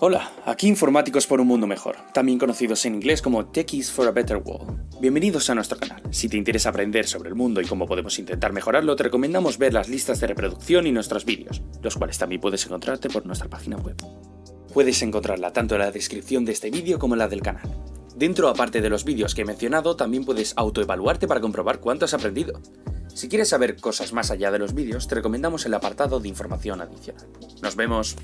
Hola, aquí Informáticos por un Mundo Mejor, también conocidos en inglés como Techies for a Better World. Bienvenidos a nuestro canal. Si te interesa aprender sobre el mundo y cómo podemos intentar mejorarlo, te recomendamos ver las listas de reproducción y nuestros vídeos, los cuales también puedes encontrarte por nuestra página web. Puedes encontrarla tanto en la descripción de este vídeo como en la del canal. Dentro, aparte de los vídeos que he mencionado, también puedes autoevaluarte para comprobar cuánto has aprendido. Si quieres saber cosas más allá de los vídeos, te recomendamos el apartado de información adicional. ¡Nos vemos!